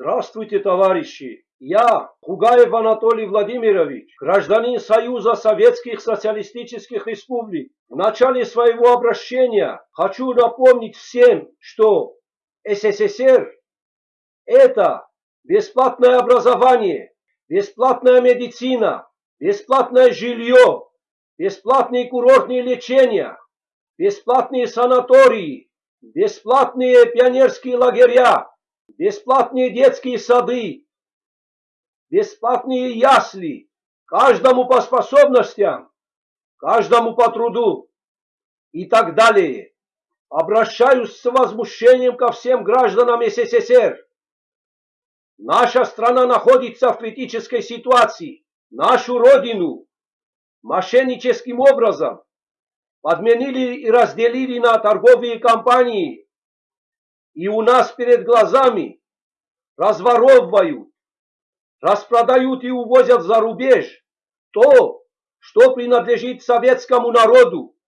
Здравствуйте, товарищи! Я, Хугаев Анатолий Владимирович, гражданин Союза Советских Социалистических Республик. В начале своего обращения хочу напомнить всем, что СССР – это бесплатное образование, бесплатная медицина, бесплатное жилье, бесплатные курортные лечения, бесплатные санатории, бесплатные пионерские лагеря, бесплатные детские сады, бесплатные ясли, каждому по способностям, каждому по труду и так далее. Обращаюсь с возмущением ко всем гражданам СССР. Наша страна находится в критической ситуации. Нашу родину мошенническим образом подменили и разделили на торговые компании. И у нас перед глазами разворовывают, распродают и увозят за рубеж то, что принадлежит советскому народу.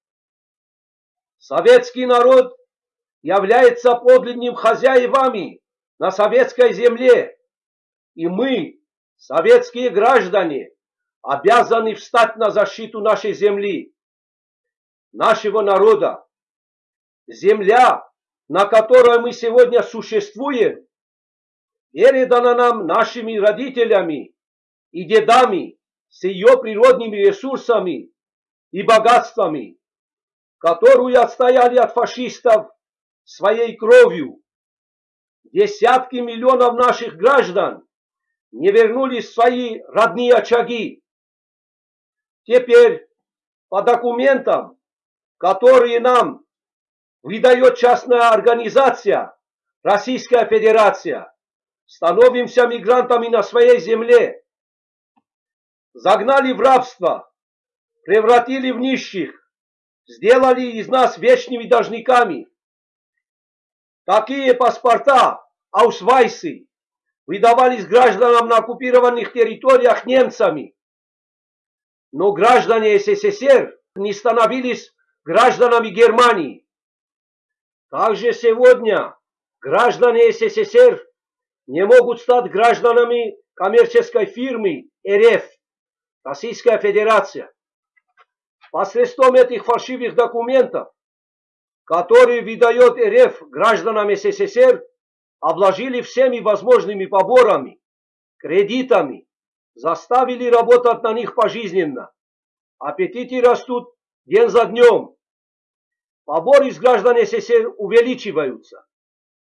Советский народ является подлинным хозяевами на советской земле, и мы, советские граждане, обязаны встать на защиту нашей земли, нашего народа. Земля, на которой мы сегодня существуем, передана нам нашими родителями и дедами с ее природными ресурсами и богатствами, которую отстояли от фашистов своей кровью. Десятки миллионов наших граждан не вернулись в свои родные очаги. Теперь по документам, которые нам выдает частная организация Российская Федерация, становимся мигрантами на своей земле, загнали в рабство, превратили в нищих, сделали из нас вечными должниками. Такие паспорта, аусвайсы, выдавались гражданам на оккупированных территориях немцами. Но граждане СССР не становились гражданами Германии. Также сегодня граждане СССР не могут стать гражданами коммерческой фирмы РФ, Российская Федерация. Посредством этих фальшивых документов, которые выдает РФ гражданам СССР, обложили всеми возможными поборами, кредитами, заставили работать на них пожизненно. Аппетиты растут день за днем. Поборы с граждан СССР увеличиваются.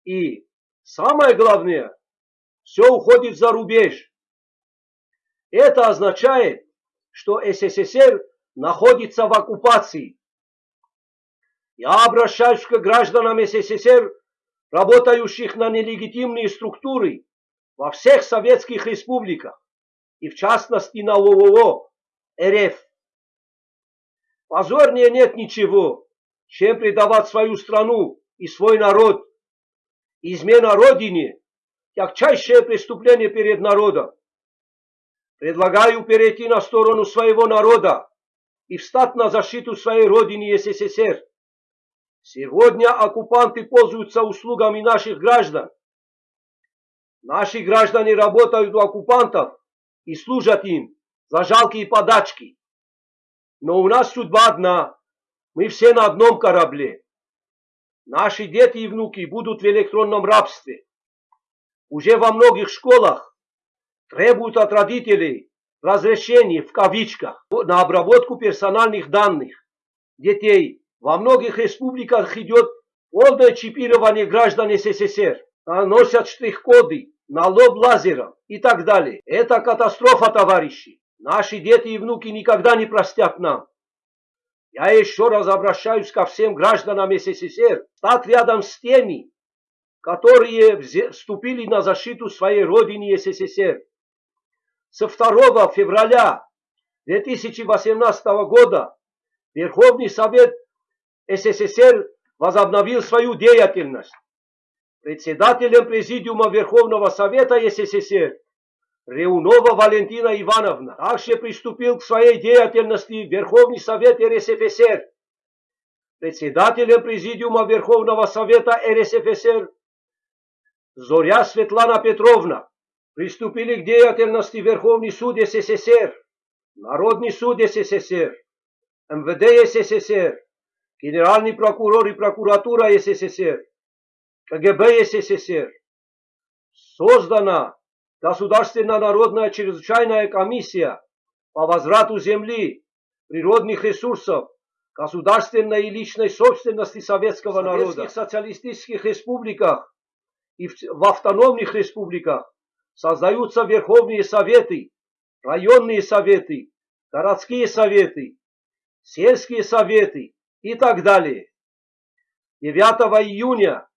И самое главное, все уходит за рубеж. Это означает, что СССР находится в оккупации. Я обращаюсь к гражданам СССР, работающих на нелегитимные структуры во всех советских республиках и в частности на ООО РФ. Позорнее нет ничего, чем предавать свою страну и свой народ. Измена Родине тягчайшее преступление перед народом. Предлагаю перейти на сторону своего народа и встать на защиту своей родины СССР. Сегодня оккупанты пользуются услугами наших граждан. Наши граждане работают у оккупантов и служат им за жалкие подачки. Но у нас судьба одна. Мы все на одном корабле. Наши дети и внуки будут в электронном рабстве уже во многих школах требуют от родителей разрешений в кавичках на обработку персональных данных детей. Во многих республиках идет полное чипирование граждан СССР. Носят штрих-коды, на лоб лазером и так далее. Это катастрофа, товарищи. Наши дети и внуки никогда не простят нам. Я еще раз обращаюсь ко всем гражданам СССР, стать рядом с теми, которые вступили на защиту своей родины СССР. Со 2 февраля 2018 года Верховный Совет СССР возобновил свою деятельность. Председателем Президиума Верховного Совета СССР Реунова Валентина Ивановна также приступил к своей деятельности Верховный Совет РСФСР. Председателем Президиума Верховного Совета РСФСР Зоря Светлана Петровна приступили к деятельности Верховный суд СССР, Народный суд СССР, МВД СССР, Генеральный прокурор и прокуратура СССР, КГБ СССР. Создана Государственная народная чрезвычайная комиссия по возврату земли, природных ресурсов, государственной и личной собственности советского народа. В социалистических республиках и в автономных республиках создаются верховные советы, районные советы, городские советы, сельские советы и так далее. 9 июня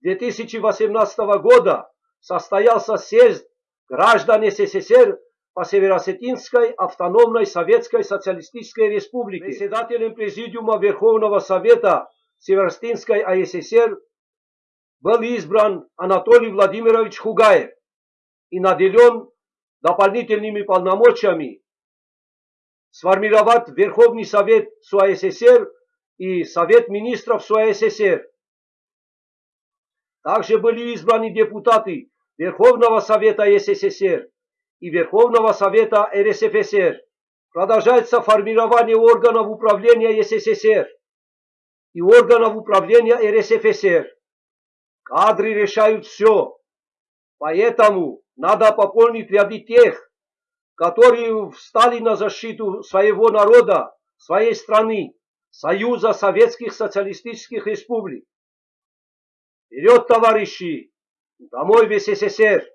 2018 года состоялся съезд граждан СССР по Северосетинской автономной Советской Социалистической Республике. Председателем Президиума Верховного Совета Северосетинской АССР был избран Анатолий Владимирович Хугаев и наделен дополнительными полномочиями сформировать Верховный Совет СУАССР и Совет Министров СУАССР. Также были избраны депутаты Верховного Совета СССР и Верховного Совета РСФСР. Продолжается формирование органов управления СССР и органов управления РСФСР. Кадры решают все. Поэтому надо пополнить ряды тех, которые встали на защиту своего народа, своей страны, Союза Советских Социалистических Республик. Вперед, товарищи! Домой в СССР!